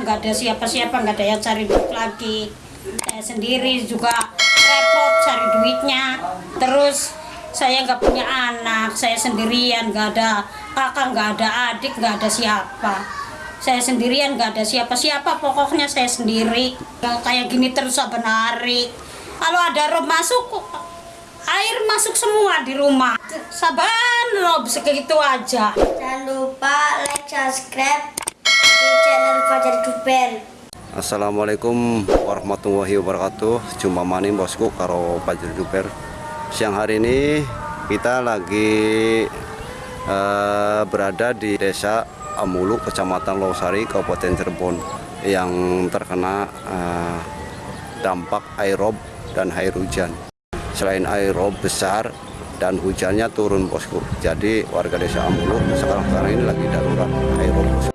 nggak ada siapa-siapa nggak ada yang cari duit lagi. Saya sendiri juga repot cari duitnya. Terus saya nggak punya anak saya sendirian nggak ada kakak nggak ada adik nggak ada siapa. Saya sendirian nggak ada siapa-siapa pokoknya saya sendiri. Kayak gini terus narik kalau ada rob masuk air masuk semua di rumah. Saban rob segitu aja Jangan lupa like, subscribe Fajar. Assalamualaikum warahmatullahi wabarakatuh Jumpa maning bosku karo Pajir Duper Siang hari ini kita lagi eh, berada di desa Amulu, Kecamatan Losari, Kabupaten Cirebon Yang terkena eh, dampak aerob dan air hujan Selain aerob besar dan hujannya turun bosku Jadi warga desa Amulu sekarang-sekarang ini lagi darurat aerob bosku.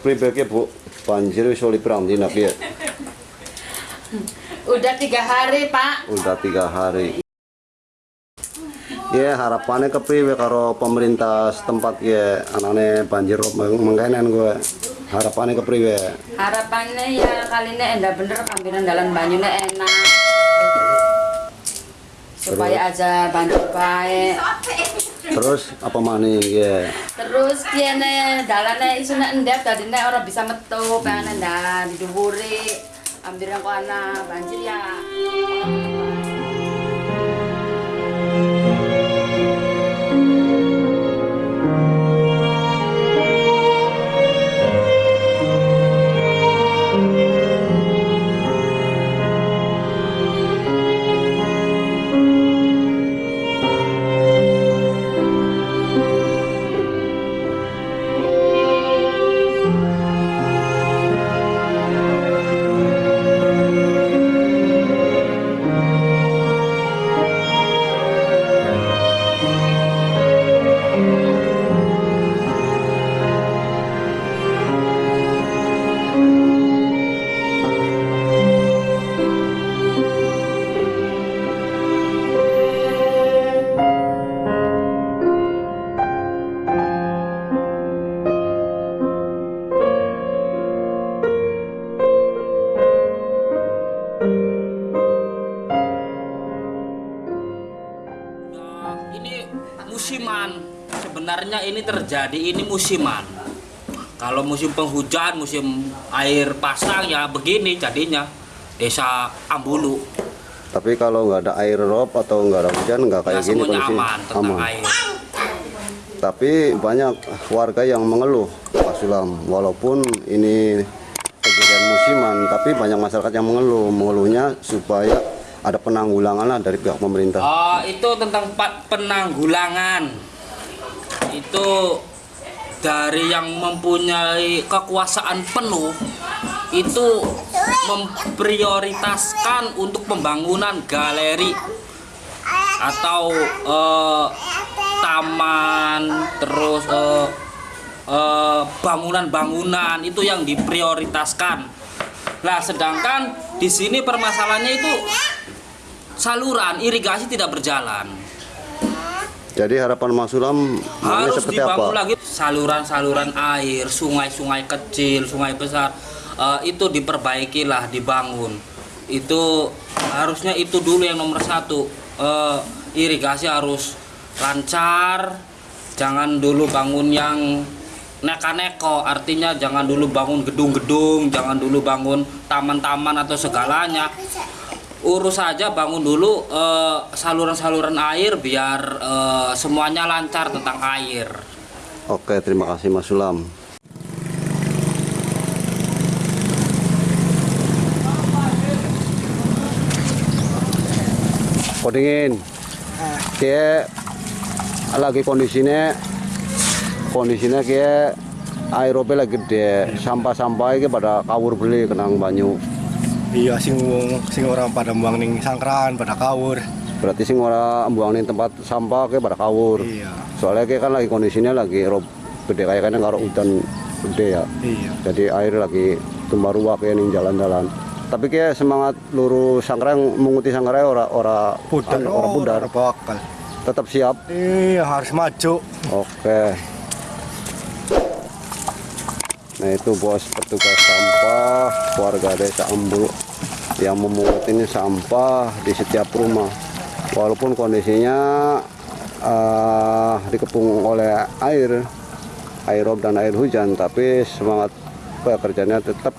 Pribeke bu, banjir wis oleh perang di nabi ya? Udah tiga hari pak. Udah tiga hari. Ya harapannya ke priwe karo pemerintah setempat ya anaknya banjir mengkainan gue harapannya ke priwe Harapannya ya kali ini endah bener kambinan dalam banyunya enak. Supaya aja banjir baik. terus apa maning ya Terus kiene dalane isune endep dadine ora bisa metu pengen ndak diduwuri. Ambil yang ana banjir ya. Ini terjadi ini musiman. Kalau musim penghujan, musim air pasang ya begini jadinya desa Ambulu. Tapi kalau nggak ada air rob atau nggak ada hujan nggak Ya kayak gini kondisi aman tentang air. Tapi banyak warga yang mengeluh Pak Sulam walaupun ini kejadian musiman tapi banyak masyarakat yang mengeluh mengeluhnya supaya ada penanggulangan lah dari pihak pemerintah. Oh, itu tentang penanggulangan. Itu dari yang mempunyai kekuasaan penuh itu memprioritaskan untuk pembangunan galeri atau eh, taman terus eh, eh, bangunan-bangunan itu yang diprioritaskan. Nah, sedangkan di sini permasalahannya itu saluran irigasi tidak berjalan. Jadi harapan Mas Sulam harus seperti dibangun apa? lagi saluran-saluran air, sungai-sungai kecil, sungai besar eh, itu diperbaikilah, dibangun. Itu harusnya itu dulu yang nomor satu. Eh, irigasi harus lancar, jangan dulu bangun yang neka-neko, artinya jangan dulu bangun gedung-gedung, jangan dulu bangun taman-taman atau segalanya urus saja bangun dulu eh, saluran-saluran air biar eh, semuanya lancar tentang air. Oke, terima kasih Mas Sulam. Kodingin. Kayak lagi kondisinya kondisinya kayak aerobel lagi gede sampah-sampah pada kawur beli kenang banyu Iya sing wong sing orang pada buang ning sangkran pada kawur. berarti sing ora buang ning tempat sampah kayak pada kawur Iya. soalnya kayak kan lagi kondisinya lagi rob gede kayak kan karo hutan gede ya Iya. jadi air lagi tumbah ruah kayak ning jalan-jalan tapi kayak semangat lurus sangkrang menguti sangkrang ora ora Pudar anu, ora pudar bakal. tetap siap Iya harus maju. oke nah itu bos petugas sampah warga desa Ambul yang memungut ini sampah di setiap rumah. Walaupun kondisinya eh, dikepung oleh air air rob dan air hujan tapi semangat pekerjaannya tetap